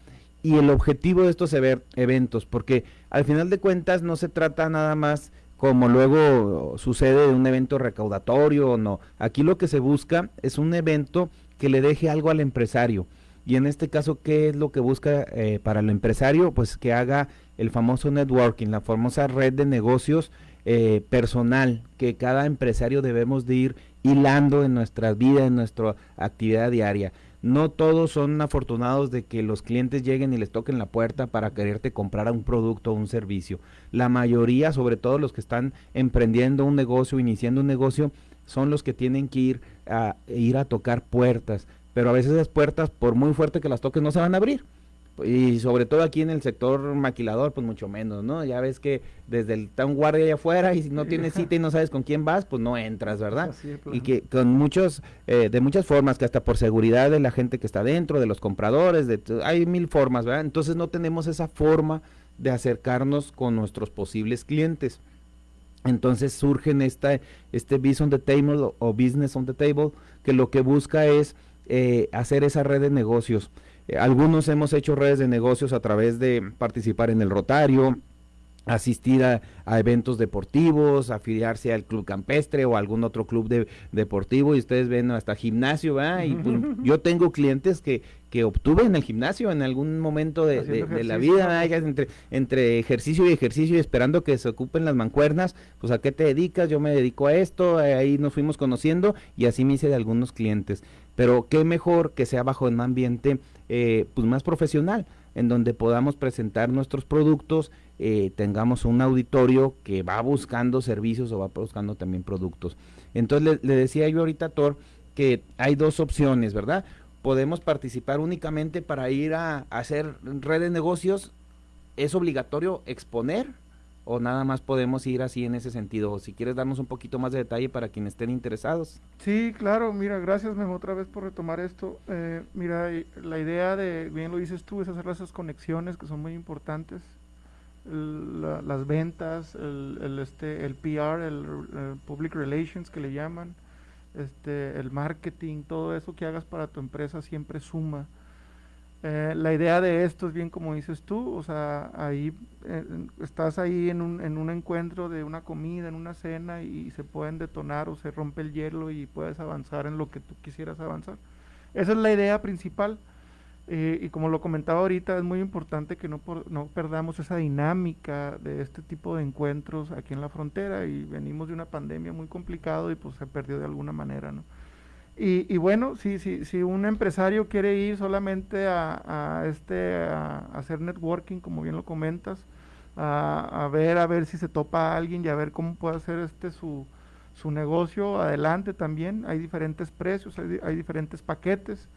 y el objetivo de estos eventos, porque al final de cuentas no se trata nada más como luego sucede de un evento recaudatorio o no. Aquí lo que se busca es un evento que le deje algo al empresario. Y en este caso, ¿qué es lo que busca eh, para el empresario? Pues que haga el famoso networking, la famosa red de negocios eh, personal que cada empresario debemos de ir hilando en nuestra vida, en nuestra actividad diaria. No todos son afortunados de que los clientes lleguen y les toquen la puerta para quererte comprar un producto o un servicio. La mayoría, sobre todo los que están emprendiendo un negocio, iniciando un negocio, son los que tienen que ir a, ir a tocar puertas. Pero a veces esas puertas, por muy fuerte que las toques, no se van a abrir y sobre todo aquí en el sector maquilador, pues mucho menos, ¿no? Ya ves que desde el está un guardia allá afuera y si no tienes cita y no sabes con quién vas, pues no entras, ¿verdad? y que con muchos, eh, de muchas formas, que hasta por seguridad de la gente que está dentro, de los compradores, de, hay mil formas, ¿verdad? Entonces no tenemos esa forma de acercarnos con nuestros posibles clientes. Entonces surge esta, este Business on the Table o Business on the Table, que lo que busca es eh, hacer esa red de negocios algunos hemos hecho redes de negocios a través de participar en el Rotario, asistir a, eventos deportivos, afiliarse al club campestre o algún otro club de, deportivo y ustedes ven hasta gimnasio, ¿verdad? Y pues, yo tengo clientes que, que obtuve en el gimnasio en algún momento de, la vida, entre, entre ejercicio y ejercicio y esperando que se ocupen las mancuernas, pues a qué te dedicas, yo me dedico a esto, ahí nos fuimos conociendo y así me hice de algunos clientes. Pero qué mejor que sea bajo un ambiente eh, pues más profesional, en donde podamos presentar nuestros productos, eh, tengamos un auditorio que va buscando servicios o va buscando también productos. Entonces le, decía yo ahorita a Thor que hay dos opciones, ¿verdad? Podemos participar únicamente para ir a, hacer red de negocios. ¿Es obligatorio exponer o nada más podemos ir así en ese sentido? si quieres darnos un poquito más de detalle para quienes estén interesados. Sí, claro, mira, gracias Memo otra vez por retomar esto. Eh, mira, la idea de, bien lo dices tú, es hacer esas conexiones que son muy importantes las ventas, el, el, este, el PR, el, Public Relations que le llaman, este, el marketing, todo eso que hagas para tu empresa siempre suma. Eh, la idea de esto es bien como dices tú, o sea, ahí eh, estás ahí en un, en un encuentro de una comida, en una cena y se pueden detonar o se rompe el hielo y puedes avanzar en lo que tú quisieras avanzar. Esa es la idea principal. Eh, y como lo comentaba ahorita, es muy importante que no, no perdamos esa dinámica de este tipo de encuentros aquí en la frontera y venimos de una pandemia muy complicado y pues se perdió de alguna manera, ¿no? Y, y bueno, si, si, si un empresario quiere ir solamente a, a este, a, hacer networking, como bien lo comentas, a, a, ver, a ver si se topa a alguien y a ver cómo puede hacer este su, su negocio adelante también, hay diferentes precios, hay, hay diferentes paquetes,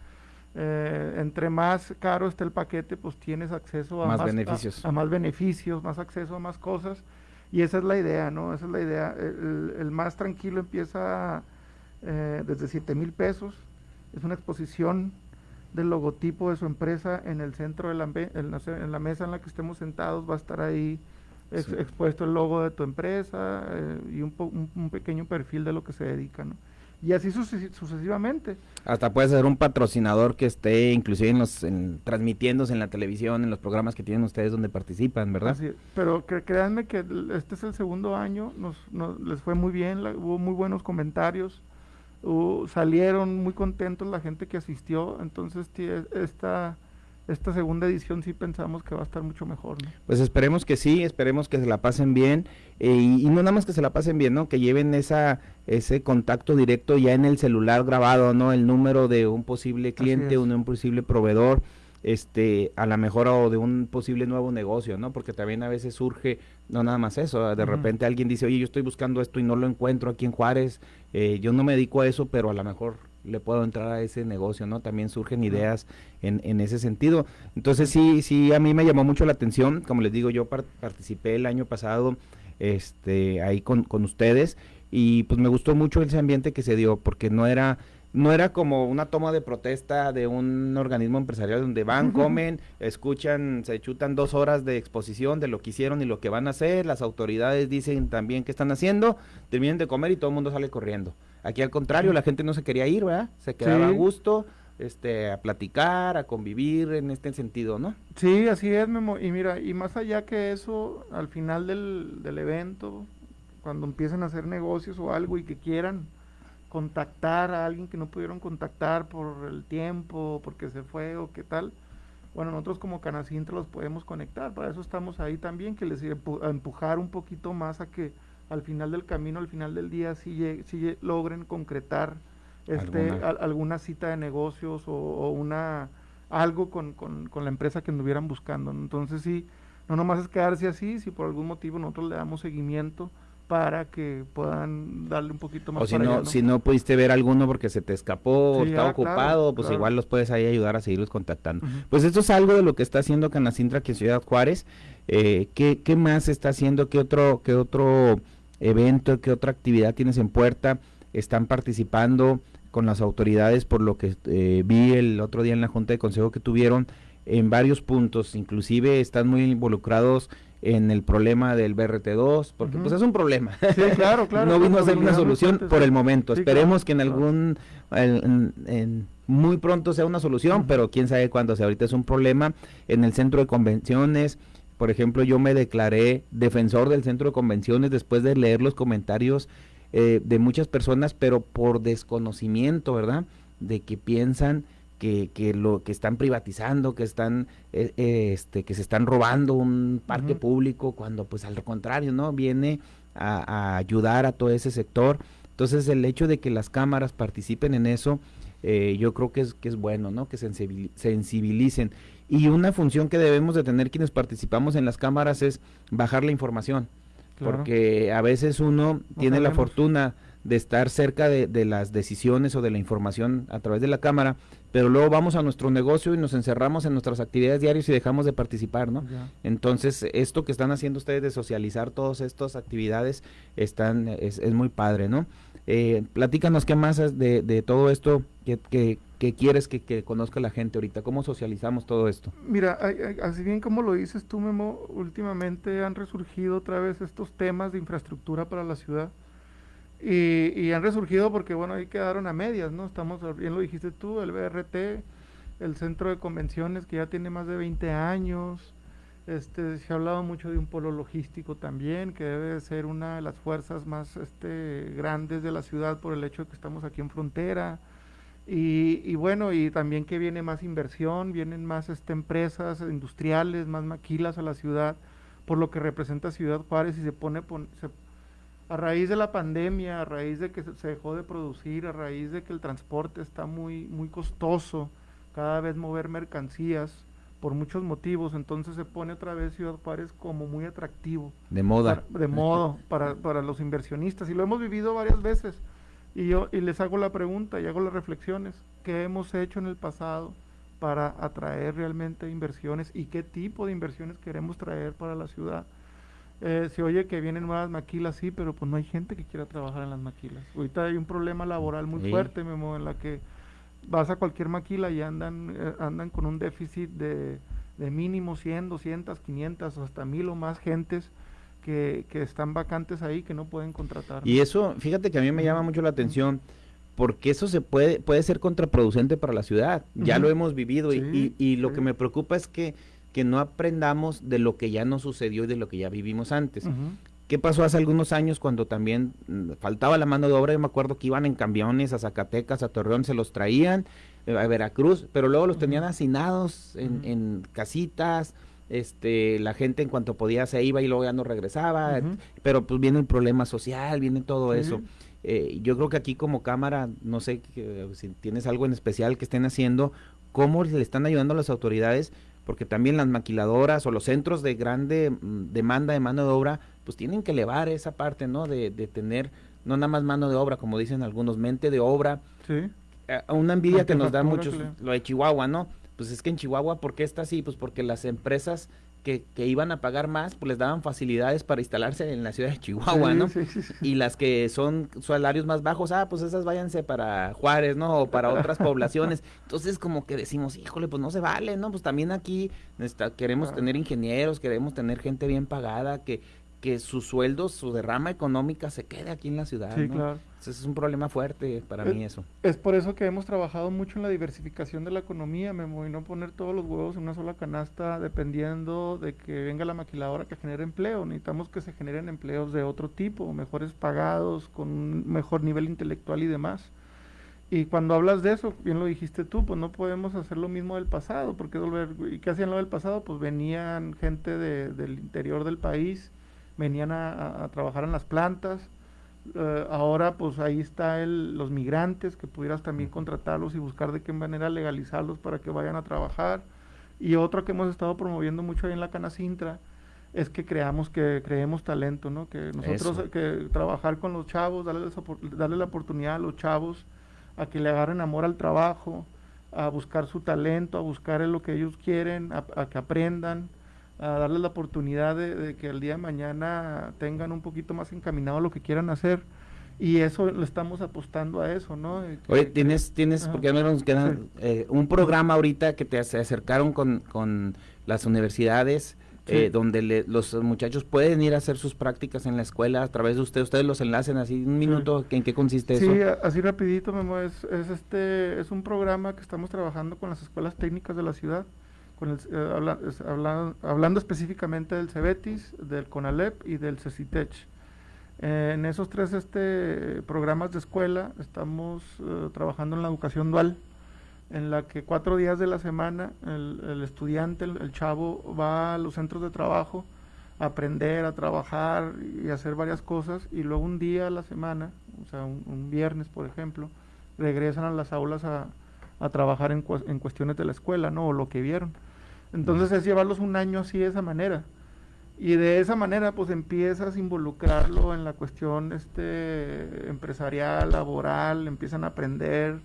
eh, entre más caro esté el paquete, pues tienes acceso a más, beneficios. A, más beneficios, más acceso a más cosas. Y esa es la idea, ¿no? Esa es la idea. El, más tranquilo empieza eh, desde 7 mil pesos. Es una exposición del logotipo de su empresa en el centro de la, en la, mesa en la que estemos sentados. Va a estar ahí expuesto el logo de tu empresa eh, y un, un pequeño perfil de lo que se dedica, ¿no? y así sucesivamente. Hasta puede ser un patrocinador que esté inclusive en los transmitiéndose en la televisión, en los programas que tienen ustedes donde participan, ¿verdad? pero créanme que este es el segundo año, nos, les fue muy bien, hubo muy buenos comentarios, salieron muy contentos la gente que asistió, entonces esta esta segunda edición sí pensamos que va a estar mucho mejor. Pues esperemos que sí, esperemos que se la pasen bien eh, y, no nada más que se la pasen bien, ¿no? Que lleven esa ese contacto directo ya en el celular grabado, ¿no? El número de un posible cliente, un, un posible proveedor, este, a la mejor o de un posible nuevo negocio, ¿no? Porque también a veces surge, no nada más eso, de repente alguien dice, oye, yo estoy buscando esto y no lo encuentro aquí en Juárez, eh, yo no me dedico a eso, pero a lo mejor le puedo entrar a ese negocio, ¿no? También surgen ideas en, en ese sentido. Entonces sí, sí, a mí me llamó mucho la atención, como les digo, yo participé el año pasado este, ahí con, con ustedes y pues me gustó mucho ese ambiente que se dio, porque no era no era como una toma de protesta de un organismo empresarial donde van, comen, escuchan, se chutan dos horas de exposición de lo que hicieron y lo que van a hacer, las autoridades dicen también qué están haciendo, terminan de comer y todo el mundo sale corriendo. Aquí al contrario, la gente no se quería ir, ¿verdad? Se quedaba a gusto, este, a platicar, a convivir en este sentido, ¿no? Sí, así es, Memo. Y mira, y más allá que eso, al final del, del evento, cuando empiecen a hacer negocios o algo y que quieran contactar a alguien que no pudieron contactar por el tiempo, porque se fue o qué tal, bueno, nosotros como Canacintra los podemos conectar, para eso estamos ahí también, que les empujar un poquito más a que al final del camino, al final del día, si, si logren concretar este, ¿Alguna? cita de negocios o, una algo con, con, con, la empresa que anduvieran buscando. Entonces sí, no nomás es quedarse así, si por algún motivo nosotros le damos seguimiento para que puedan darle un poquito más. O si no, si no pudiste ver alguno porque se te escapó o está ocupado, pues igual los puedes ahí ayudar a seguirlos contactando. Pues esto es algo de lo que está haciendo Canacintra aquí en Ciudad Juárez. Eh, ¿qué, ¿Qué más está haciendo? ¿Qué otro, qué otro evento, qué otra actividad tienes en puerta, están participando con las autoridades, por lo que eh, vi el otro día en la Junta de Consejo que tuvieron en varios puntos, inclusive están muy involucrados en el problema del BRT2, porque pues es un problema. Sí, claro, claro. no vino a ser una solución por el momento. Esperemos que en algún, en, muy pronto sea una solución, pero quién sabe cuándo. sea, ahorita es un problema en el centro de convenciones, por ejemplo, yo me declaré defensor del centro de convenciones después de leer los comentarios eh, de muchas personas, pero por desconocimiento, ¿verdad? De que piensan que, que, lo que están privatizando, que están eh, eh, este que se están robando un parque público cuando pues al contrario, ¿no? Viene a, ayudar a todo ese sector. Entonces el hecho de que las cámaras participen en eso, eh, yo creo que es, que es bueno, ¿no? Que sensibilicen. Y una función que debemos de tener quienes participamos en las cámaras es bajar la información. Porque a veces uno tiene la fortuna de estar cerca de, de, las decisiones o de la información a través de la cámara, pero luego vamos a nuestro negocio y nos encerramos en nuestras actividades diarias y dejamos de participar, ¿no? Entonces, esto que están haciendo ustedes de socializar todas estas actividades están, es, es muy padre, ¿no? Eh, platícanos qué más de, de todo esto que, que, que quieres que, que, conozca la gente ahorita, cómo socializamos todo esto. Mira, así bien como lo dices tú, Memo, últimamente han resurgido otra vez estos temas de infraestructura para la ciudad y, han resurgido porque, bueno, ahí quedaron a medias, ¿no? Estamos, bien lo dijiste tú, el BRT, el centro de convenciones que ya tiene más de 20 años. Este, se ha hablado mucho de un polo logístico también, que debe ser una de las fuerzas más este, grandes de la ciudad por el hecho de que estamos aquí en frontera. Y, y bueno, y también que viene más inversión, vienen más este, empresas industriales, más maquilas a la ciudad, por lo que representa Ciudad Juárez y se pone, se, a raíz de la pandemia, a raíz de que se dejó de producir, a raíz de que el transporte está muy, muy costoso, cada vez mover mercancías por muchos motivos, entonces se pone otra vez Ciudad Juárez como muy atractivo. De moda. de modo para, para los inversionistas y lo hemos vivido varias veces. Y yo y les hago la pregunta y hago las reflexiones, ¿qué hemos hecho en el pasado para atraer realmente inversiones y qué tipo de inversiones queremos traer para la ciudad? Eh, se oye que vienen nuevas maquilas, sí, pero pues no hay gente que quiera trabajar en las maquilas. Ahorita hay un problema laboral muy fuerte, Memo, en la que vas a cualquier maquila y andan, eh, andan con un déficit de, de, mínimo 100, 200, 500, hasta mil o más gentes que, que están vacantes ahí que no pueden contratar. Y eso, fíjate que a mí me llama mucho la atención porque eso se puede puede ser contraproducente para la ciudad. Ya lo hemos vivido y, y, lo que me preocupa es que que no aprendamos de lo que ya nos sucedió y de lo que ya vivimos antes. ¿Qué pasó hace algunos años cuando también mm, faltaba la mano de obra? Yo me acuerdo que iban en camiones a Zacatecas, a Torreón, se los traían eh, a Veracruz, pero luego los tenían hacinados en, casitas, este, la gente en cuanto podía se iba y luego ya no regresaba, pero pues viene el problema social, viene todo eso. Eh, yo creo que aquí como cámara, no sé si tienes algo en especial que estén haciendo, cómo le están ayudando a las autoridades porque también las maquiladoras o los centros de grande mm, demanda de mano de obra, pues tienen que elevar esa parte, ¿no? De, de tener no nada más mano de obra, como dicen algunos, mente de obra. Sí. Eh, una envidia que nos da muchos, lo de Chihuahua, ¿no? Pues es que en Chihuahua, ¿por qué está así? Pues porque las empresas que, que, iban a pagar más, pues les daban facilidades para instalarse en la ciudad de Chihuahua, ¿no? y las que son salarios más bajos, ah, pues esas váyanse para Juárez, ¿no? O para otras poblaciones. Entonces, como que decimos, híjole, pues no se vale, ¿no? Pues también aquí queremos tener ingenieros, queremos tener gente bien pagada, que, que su sueldo, su derrama económica se quede aquí en la ciudad. Sí, claro. Entonces es un problema fuerte para mí eso. Es por eso que hemos trabajado mucho en la diversificación de la economía, Memo, y no poner todos los huevos en una sola canasta dependiendo de que venga la maquiladora que genere empleo. Necesitamos que se generen empleos de otro tipo, mejores pagados, con un mejor nivel intelectual y demás. Y cuando hablas de eso, bien lo dijiste tú, pues no podemos hacer lo mismo del pasado, porque ¿y qué hacían lo del pasado? Pues venían gente de, del interior del país, venían a, trabajar en las plantas. Eh, ahora pues ahí está el, los migrantes que pudieras también contratarlos y buscar de qué manera legalizarlos para que vayan a trabajar. Y otro que hemos estado promoviendo mucho ahí en la Canacintra es que creamos que creemos talento, ¿no? Que nosotros que trabajar con los chavos, darles, darle la oportunidad a los chavos a que le agarren amor al trabajo, a buscar su talento, a buscar lo que ellos quieren, a que aprendan a darles la oportunidad de, que el día de mañana tengan un poquito más encaminado lo que quieran hacer. Y eso le estamos apostando a eso, ¿no? Oye, tienes, tienes, porque ya nos queda eh, un programa ahorita que te acercaron con, con las universidades, eh, donde los muchachos pueden ir a hacer sus prácticas en la escuela a través de ustedes, ustedes los enlacen así un minuto, ¿en qué consiste eso? Sí, así rapidito, Memo, es, es, este, es un programa que estamos trabajando con las escuelas técnicas de la ciudad, eh, hablando específicamente del CEBETIS, del CONALEP y del CECITECH. en esos tres este, programas de escuela estamos eh, trabajando en la educación dual. en la que cuatro días de la semana el, estudiante, el, chavo, va a los centros de trabajo a aprender, a trabajar y hacer varias cosas, y luego un día a la semana, o sea, un, viernes, por ejemplo, regresan a las aulas a, trabajar en, en, cuestiones de la escuela, ¿no? O lo que vieron. Entonces es llevarlos un año así de esa manera. Y de esa manera, pues empiezas a involucrarlo en la cuestión este, empresarial, laboral, empiezan a aprender,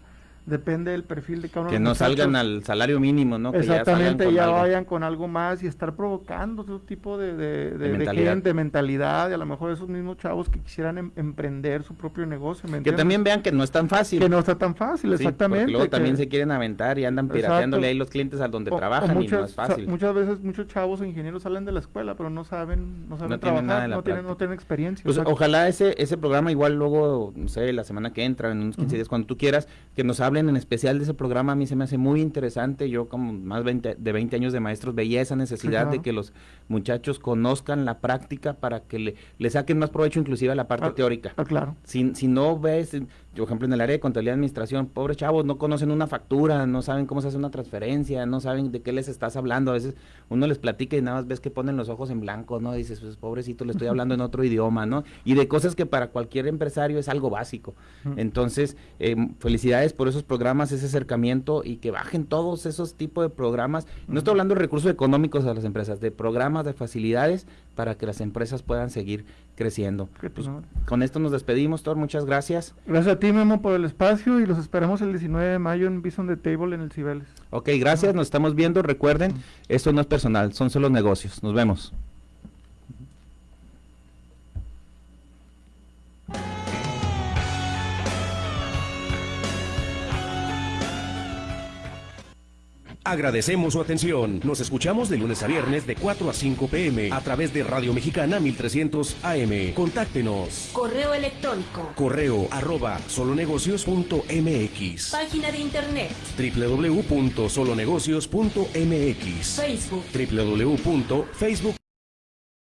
depende del perfil de cada uno. Que no salgan al salario mínimo, ¿no? Exactamente, ya, vayan con algo más y estar provocando otro tipo de, de, de, mentalidad. gente, mentalidad, y a lo mejor esos mismos chavos que quisieran em, emprender su propio negocio. que también vean que no es tan fácil. Que no está tan fácil, exactamente. Porque luego también se quieren aventar y andan pirateándole ahí los clientes a donde trabajan y no es fácil. muchas veces muchos chavos ingenieros salen de la escuela, pero no saben, no saben trabajar, no, tienen, no tienen experiencia. Pues ojalá ese, ese programa igual luego, no sé, la semana que entra, en unos 15 días, cuando tú quieras, que nos hablen en especial de ese programa a mí se me hace muy interesante. Yo como más de 20 años de maestros veía esa necesidad de que los muchachos conozcan la práctica para que le, le saquen más provecho inclusive a la parte ah, teórica. Ah, claro. Si, si no ves, por ejemplo, en el área de contabilidad y administración, pobres chavos, no conocen una factura, no saben cómo se hace una transferencia, no saben de qué les estás hablando. A veces uno les platica y nada más ves que ponen los ojos en blanco, ¿no? dices, pues pobrecito, le estoy hablando en otro idioma, ¿no? Y de cosas que para cualquier empresario es algo básico. Entonces, eh, felicidades por esos programas, ese acercamiento y que bajen todos esos tipos de programas. No estoy hablando de recursos económicos a las empresas, de programas, de facilidades para que las empresas puedan seguir creciendo. Pues, con esto nos despedimos, Thor, muchas gracias. Gracias a ti, Memo, por el espacio y los esperamos el 19 de mayo en Bison the Table en el Cibeles. Ok, gracias, nos estamos viendo. Recuerden, esto no es personal, son solo negocios. Nos vemos. Agradecemos su atención. Nos escuchamos de lunes a viernes de 4 a 5 pm a través de Radio Mexicana 1300 AM. Contáctenos. Correo electrónico. Correo arroba solonegocios.mx. Página de internet. www.solonegocios.mx. Facebook. www.facebook.com